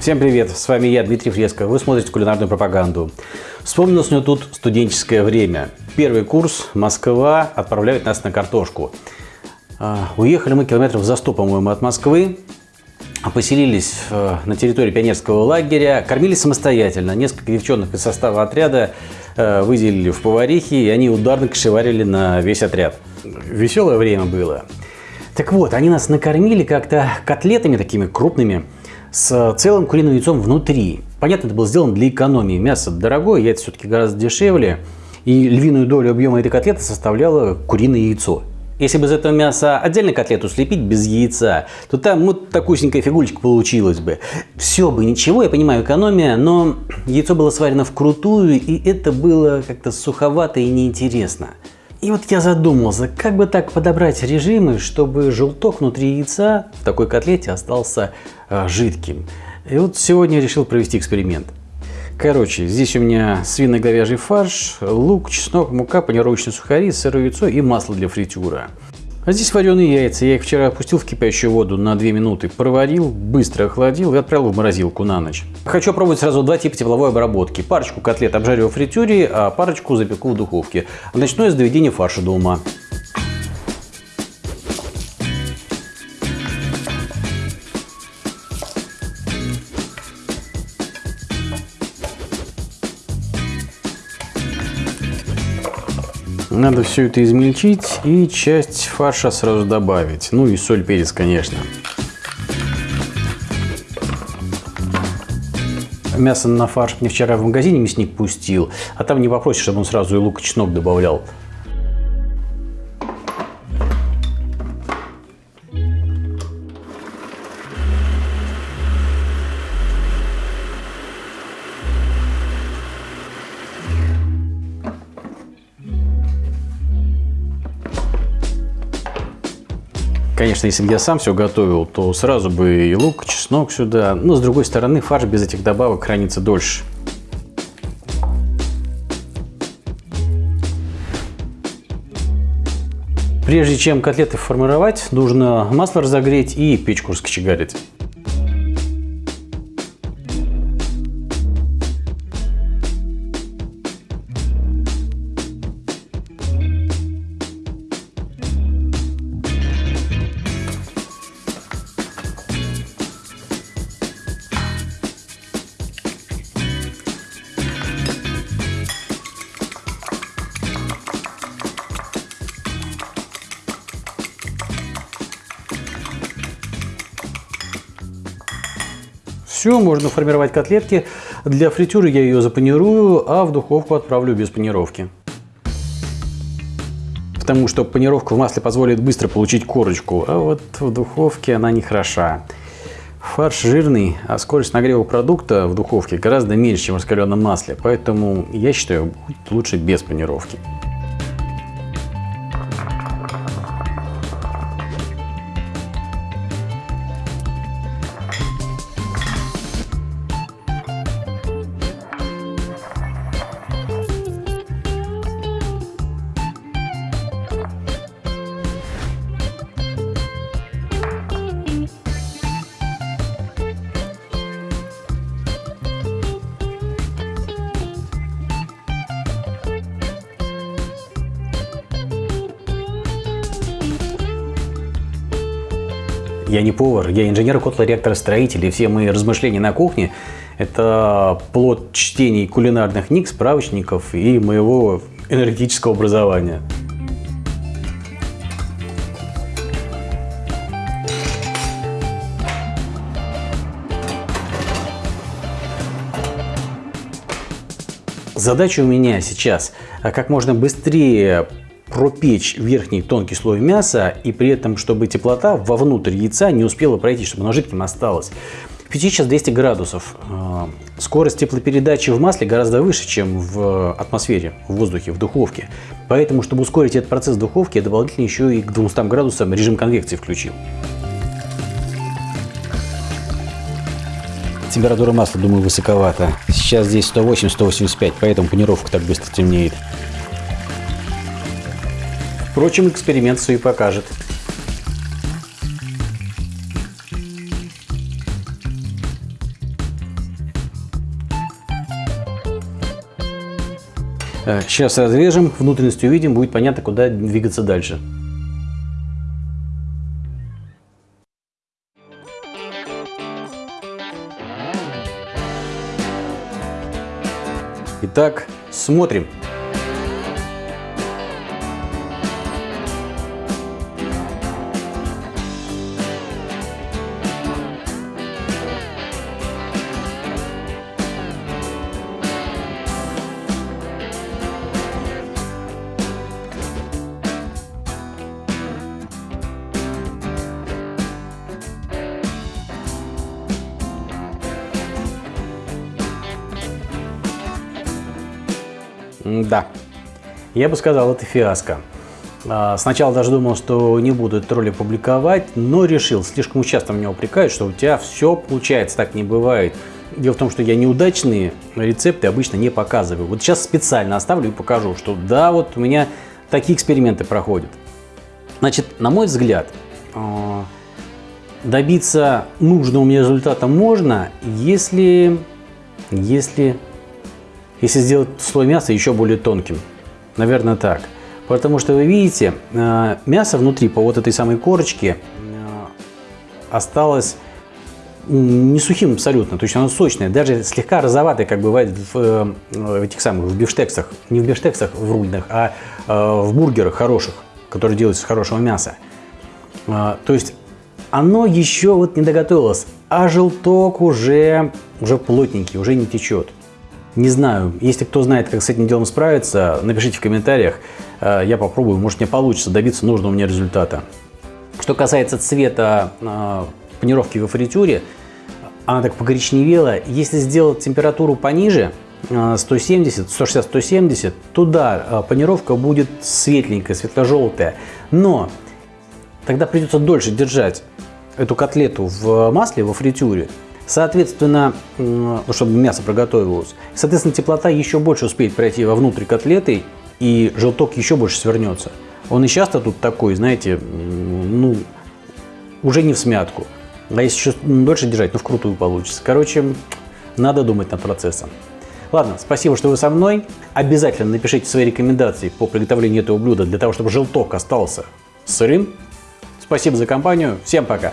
Всем привет, с вами я, Дмитрий Фреско, вы смотрите кулинарную пропаганду. Вспомнилось мне тут студенческое время. Первый курс, Москва, отправляют нас на картошку. А, уехали мы километров за 100, по-моему, от Москвы. Поселились э, на территории пионерского лагеря, кормились самостоятельно. Несколько девчонок из состава отряда э, выделили в поварихи, и они ударно кошеварили на весь отряд. Веселое время было. Так вот, они нас накормили как-то котлетами такими крупными, с целым куриным яйцом внутри. Понятно, это было сделано для экономии. Мясо дорогое, яйца все-таки гораздо дешевле. И львиную долю объема этой котлеты составляло куриное яйцо. Если бы из этого мяса отдельно котлету слепить без яйца, то там вот такусенькая фигулечка получилась бы. Все бы ничего, я понимаю, экономия, но яйцо было сварено вкрутую, и это было как-то суховато и неинтересно. И вот я задумался, как бы так подобрать режимы, чтобы желток внутри яйца в такой котлете остался э, жидким. И вот сегодня решил провести эксперимент. Короче, здесь у меня свино-говяжий фарш, лук, чеснок, мука, панировочные сухари, сырое яйцо и масло для фритюра. А здесь вареные яйца. Я их вчера опустил в кипящую воду на 2 минуты, проварил, быстро охладил и отправил в морозилку на ночь. Хочу пробовать сразу два типа тепловой обработки. Парочку котлет обжарю в фритюре, а парочку запеку в духовке. Начну я с доведения фарша до ума. Надо все это измельчить и часть фарша сразу добавить. Ну и соль, перец, конечно. Мясо на фарш мне вчера в магазине мясник пустил, а там не попросишь, чтобы он сразу и лук и чеснок добавлял. Конечно, если бы я сам все готовил, то сразу бы и лук, и чеснок сюда. Но с другой стороны, фарш без этих добавок хранится дольше. Прежде чем котлеты формировать, нужно масло разогреть и печку раскочегарить. Все, можно формировать котлетки. Для фритюры я ее запанирую, а в духовку отправлю без панировки. Потому что панировка в масле позволит быстро получить корочку, а вот в духовке она не хороша. Фарш жирный, а скорость нагрева продукта в духовке гораздо меньше, чем в раскаленном масле, поэтому я считаю, лучше без панировки. Я не повар, я инженер котло-реактора-строитель, и все мои размышления на кухне – это плод чтений кулинарных книг, справочников и моего энергетического образования. Задача у меня сейчас как можно быстрее пропечь верхний тонкий слой мяса и при этом, чтобы теплота вовнутрь яйца не успела пройти, чтобы оно жидким осталось. Печи сейчас 200 градусов. А, скорость теплопередачи в масле гораздо выше, чем в атмосфере, в воздухе, в духовке. Поэтому, чтобы ускорить этот процесс в духовке, я дополнительно еще и к 200 градусам режим конвекции включил. Температура масла, думаю, высоковата. Сейчас здесь 108-185, поэтому панировка так быстро темнеет. Впрочем, эксперимент все покажет. Э, сейчас разрежем, внутренность увидим, будет понятно, куда двигаться дальше. Итак, смотрим. Да, я бы сказал, это фиаско. А, сначала даже думал, что не буду этот ролик публиковать, но решил, слишком часто меня упрекают, что у тебя все получается, так не бывает. Дело в том, что я неудачные рецепты обычно не показываю. Вот сейчас специально оставлю и покажу, что да, вот у меня такие эксперименты проходят. Значит, на мой взгляд, а, добиться нужного мне результата можно, если, если если сделать слой мяса еще более тонким. Наверное, так. Потому что вы видите, э, мясо внутри по вот этой самой корочке э, осталось не сухим абсолютно, то есть оно сочное, даже слегка розоватое, как бывает в, э, в этих самых в бифштексах, не в бифштексах в рульных, а в бургерах хороших, которые делаются из хорошего мяса. То есть оно еще вот не доготовилось, а желток уже, уже плотненький, уже не течет. Не знаю, если кто знает, как с этим делом справиться, напишите в комментариях, э, я попробую, может мне получится добиться нужного мне результата. Что касается цвета э, панировки во фритюре, она так покоричневела. Если сделать температуру пониже, 170, 160, 170, туда панировка будет светленькая, светло-желтая. Но тогда придется дольше держать эту котлету в масле, во фритюре, Соответственно, чтобы мясо проготовилось, соответственно, теплота еще больше успеет пройти вовнутрь котлеты, и желток еще больше свернется. Он и часто тут такой, знаете, ну, уже не в смятку. А если еще дольше держать, ну, вкрутую получится. Короче, надо думать над процессом. Ладно, спасибо, что вы со мной. Обязательно напишите свои рекомендации по приготовлению этого блюда, для того, чтобы желток остался сырым. Спасибо за компанию. Всем пока!